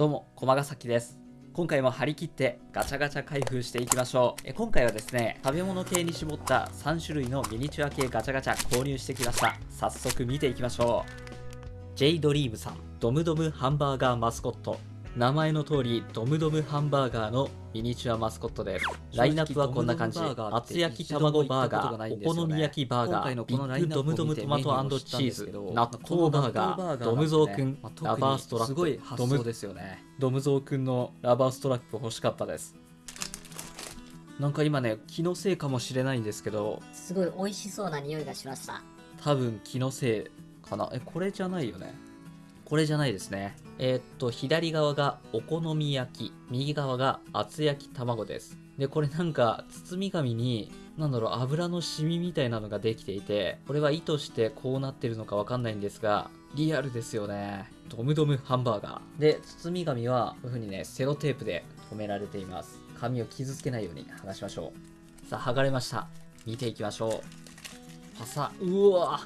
どうも、駒ヶ崎です。今回も張り切ってガチャガチャ開封していきましょう。え今回はですね、食べ物系に絞った3種類のミニチュア系ガチャガチャ購入してきました。早速見ていきましょう。J ドリームさん、ドムドムハンバーガーマスコット。名前の通り、ドムドムハンバーガーのミニチュアマスコットです。ラインナップはこんな感じ。厚焼き卵バーガー、お好み焼きバーガー、ビッグドムドムトマトチーズ、納豆バーガー、ドムゾーくん、ラバーストラップ、すごい発想ですよね。ドムゾーくんのラバーストラップ欲しかったです。なんか今ね、気のせいかもしれないんですけど、すごい美味しそうな匂いがしました。多分気のせいかな。え、これじゃないよね。これじゃないですね。えーっと、左側がお好み焼き、右側が厚焼き卵です。で、これなんか包み紙に、なんだろう、油のシミみたいなのができていて、これは意図してこうなってるのかわかんないんですが、リアルですよね。ドムドムハンバーガー。で、包み紙はこういう風にね、セロテープで留められています。紙を傷つけないように剥がしましょう。さあ、剥がれました。見ていきましょう。パサうわ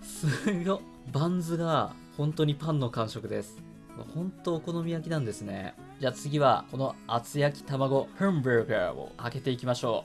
すごっバンズが本当にパンの感触です。本当お好み焼きなんですね。じゃあ次はこの厚焼き卵ハンバーガーを開けていきましょ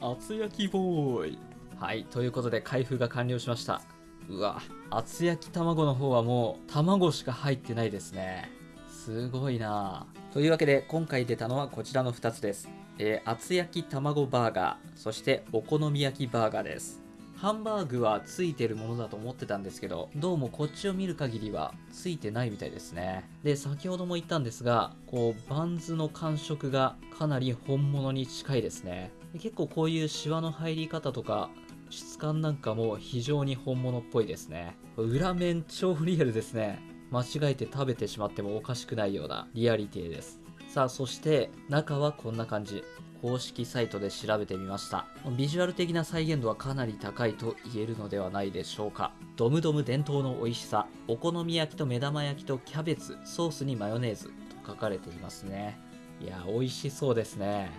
う。厚焼きボーイ。はいということで開封が完了しました。うわ厚焼き卵の方はもう卵しか入ってないですね。すごいな。というわけで今回出たのはこちらの2つです。えー厚焼き卵バーガーそしてお好み焼きバーガーですハンバーグはついてるものだと思ってたんですけど、どうもこっちを見る限りはついてないみたいですね。で、先ほども言ったんですが、こう、バンズの感触がかなり本物に近いですね。で結構こういうシワの入り方とか、質感なんかも非常に本物っぽいですね。裏面超リアルですね。間違えて食べてしまってもおかしくないようなリアリティです。さあ、そして中はこんな感じ。公式サイトで調べてみました。ビジュアル的な再現度はかなり高いと言えるのではないでしょうか。ドムドム伝統の美味しさお好み焼きと目玉焼きとキャベツソースにマヨネーズと書かれていますね。いや美味しそうですね。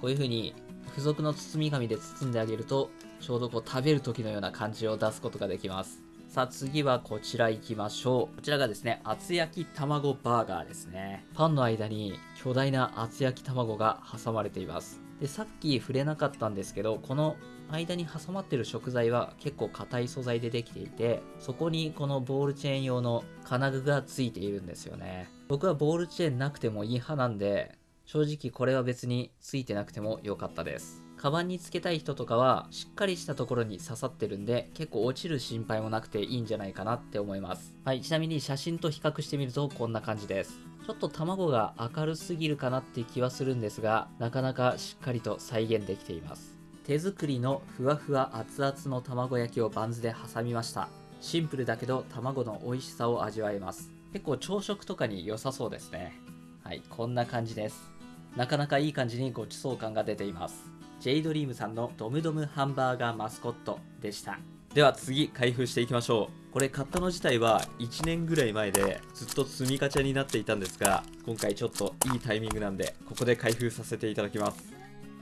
こういう風に付属の包み紙で包んであげるとちょうどこう食べる時のような感じを出すことができます。さあ次はこちら行きましょう。こちらがですね、厚焼き卵バーガーですね。パンの間に巨大な厚焼き卵が挟まれています。で、さっき触れなかったんですけど、この間に挟まってる食材は結構硬い素材でできていて、そこにこのボールチェーン用の金具がついているんですよね。僕はボールチェーンなくてもいい派なんで、正直これは別についてなくても良かったです。カバンにつけたい人とかはしっかりしたところに刺さってるんで結構落ちる心配もなくていいんじゃないかなって思います。はいちなみに写真と比較してみるとこんな感じです。ちょっと卵が明るすぎるかなって気はするんですがなかなかしっかりと再現できています。手作りのふわふわ熱々の卵焼きをバンズで挟みました。シンプルだけど卵の美味しさを味わえます。結構朝食とかに良さそうですね。はいこんな感じです。なかなかいい感じにごちそう感が出ています。J ドリームさんのドムドムハンバーガーマスコットでした。では次開封していきましょう。これ買ったの自体は1年ぐらい前でずっと積みガチャになっていたんですが今回ちょっといいタイミングなんでここで開封させていただきます。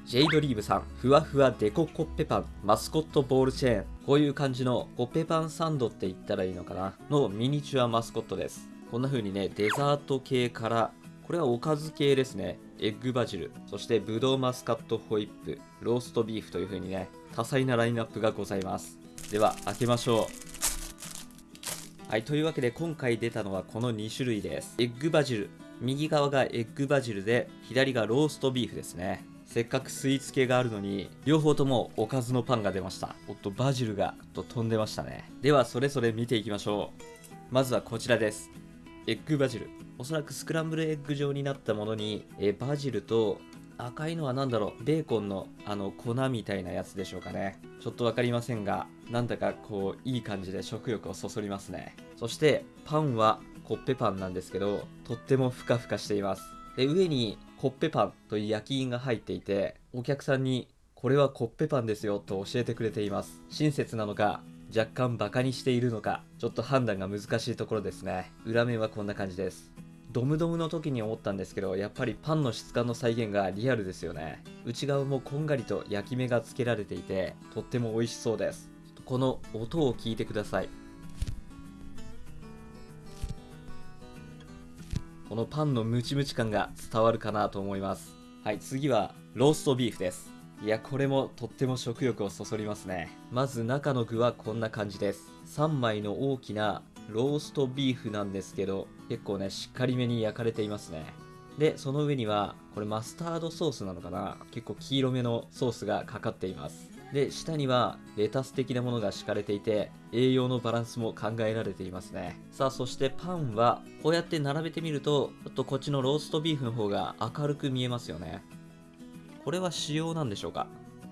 J ドリームさんふわふわデココッペパンマスコットボールチェーン。こういう感じのコッペパンサンドって言ったらいいのかな？のミニチュアマスコットです。こんな風にねデザート系からこれはおかず系ですね。エッグバジル、そしてブドウマスカットホイップ、ローストビーフという風にね、多彩なラインナップがございます。では、開けましょう。はい、というわけで今回出たのはこの2種類です。エッグバジル。右側がエッグバジルで、左がローストビーフですね。せっかくスイーツ系があるのに、両方ともおかずのパンが出ました。おっと、バジルがと飛んでましたね。では、それぞれ見ていきましょう。まずはこちらです。エッグバジル。おそらくスクランブルエッグ状になったものに、えバジルと赤いのは何だろうベーコンのあの粉みたいなやつでしょうかね。ちょっと分かりませんがなんだかこういい感じで食欲をそそりますね。そしてパンはコッペパンなんですけどとってもふかふかしています。で上にコッペパンという焼き印が入っていてお客さんにこれはコッペパンですよと教えてくれています。親切なのか若干バカにしているのかちょっと判断が難しいところですね。裏面はこんな感じです。ドムドムの時に思ったんですけどやっぱりパンの質感の再現がリアルですよね。内側もこんがりと焼き目がつけられていてとっても美味しそうです。この音を聞いてください。ここのパンのムチムチ感が伝わるかなと思います。はい次はローストビーフです。いやこれもとっても食欲をそそりますね。まず中の具はこんな感じです。3枚の大きなローストビーフなんですけど結構ねしっかりめに焼かれていますね。でその上にはこれマスタードソースなのかな？結構黄色めのソースがかかっています。で下にはレタス的なものが敷かれていて栄養のバランスも考えられていますね。さあそしてパンはこうやって並べてみるとちょっとこっちのローストビーフの方が明るく見えますよね。これは仕様なんでしょうか？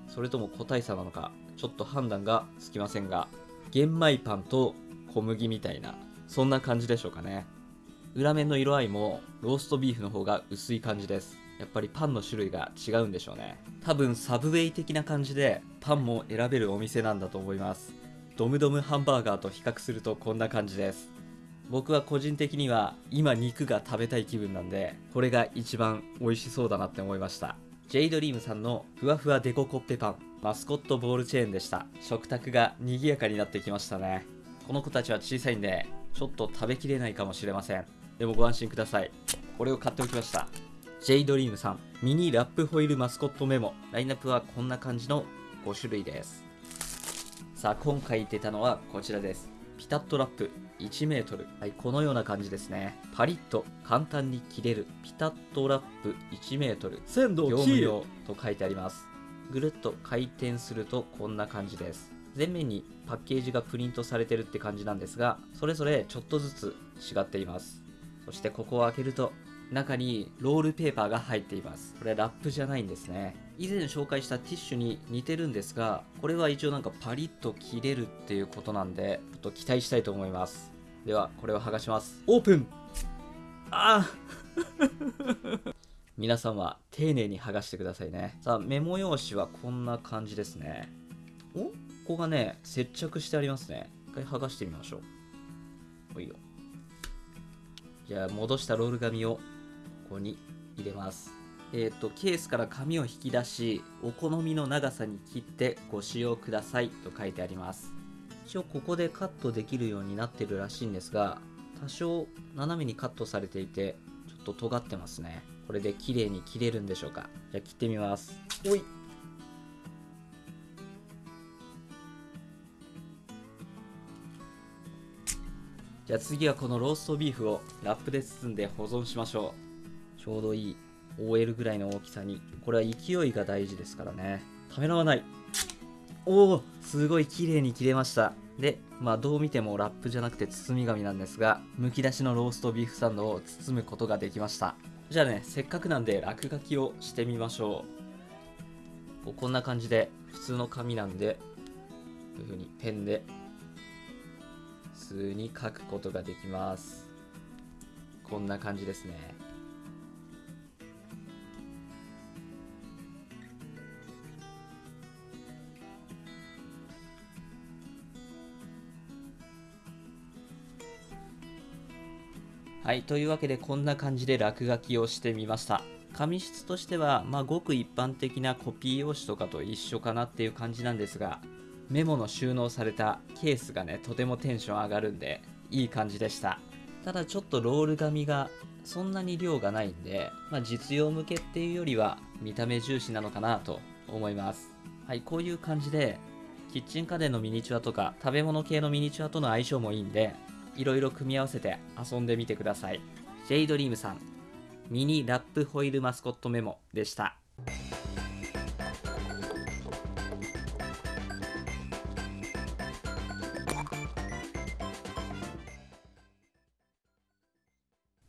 それとも個体差なのか？ちょっと判断がつきませんが玄米パンと小麦みたいなそんな感じでしょうかね。裏面の色合いもローストビーフの方が薄い感じです。やっぱりパンの種類が違うんでしょうね。多分サブウェイ的な感じでパンも選べるお店なんだと思います。ドムドムハンバーガーと比較するとこんな感じです。僕は個人的には今肉が食べたい気分なんでこれが一番美味しそうだなって思いました。ジェイドリームさんのふわふわデココッペパンマスコットボールチェーンでした。食卓が賑やかになってきましたね。この子たちは小さいんでちょっと食べきれないかもしれません。でもご安心ください。これを買っておきました。J ドリームさんミニラップホイールマスコットメモ。ラインナップはこんな感じの5種類です。さあ今回出たのはこちらです。ピタッとラップ。1m はいこのような感じですね。パリッと簡単に切れるピタッとラップ 1m 鮮度業務用と書いてあります。ぐるっと回転するとこんな感じです。前面にパッケージがプリントされてるって感じなんですがそれぞれちょっとずつ違っています。そしてここを開けると中にロールペーパーが入っています。これラップじゃないんですね。以前紹介したティッシュに似てるんですがこれは一応なんかパリッと切れるっていうことなんでちょっと期待したいと思います。ではこれを剥がします。オープン!あー! 皆さんは丁寧に剥がしてくださいね。さあメモ用紙はこんな感じですね。お?ここがね接着してありますね。一回剥がしてみましょう。ほいよ。じゃあ戻したロール紙をここに入れます。えっ、とケースから紙を引き出しお好みの長さに切ってご使用くださいと書いてあります。一応ここでカットできるようになってるらしいんですが多少斜めにカットされていてちょっと尖ってますね。これで綺麗に切れるんでしょうか。じゃあ切ってみます。おい。じゃあ次はこのローストビーフをラップで包んで保存しましょうちょうどいい OL ぐらいの大きさにこれは勢いが大事ですからね。ためらわない。おおすごい綺麗に切れました。でまあどう見てもラップじゃなくて包み紙なんですがむき出しのローストビーフサンドを包むことができました。じゃあねせっかくなんで落書きをしてみましょう。こうこんな感じで普通の紙なんでこういう風にペンで普通に書くことができます。こんな感じですね。はい、というわけでこんな感じで落書きをしてみました。紙質としては、まあ、ごく一般的なコピー用紙とかと一緒かなっていう感じなんですが、メモの収納されたケースがね、とてもテンション上がるんで、いい感じでした。ただちょっとロール紙がそんなに量がないんで、まあ、実用向けっていうよりは見た目重視なのかなと思います。はい、こういう感じで、キッチン家電のミニチュアとか食べ物系のミニチュアとの相性もいいんで、いろいろ組み合わせて遊んでみてください。ジェイドリームさん、ミニラップホイールマスコットメモでした。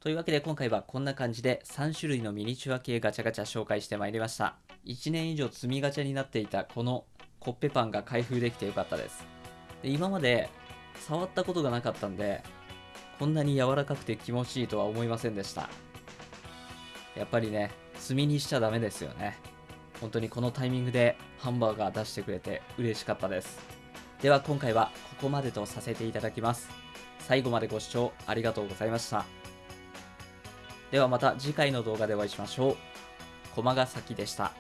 というわけで今回はこんな感じで3種類のミニチュア系ガチャガチャ紹介してまいりました。1年以上積みガチャになっていたこのコッペパンが開封できてよかったです。で今まで触ったことがなかったんで、こんなに柔らかくて気持ちいいとは思いませんでした。やっぱりね、積みにしちゃダメですよね。本当にこのタイミングでハンバーガー出してくれて嬉しかったです。では今回はここまでとさせていただきます。最後までご視聴ありがとうございました。ではまた次回の動画でお会いしましょう。駒ヶ崎でした。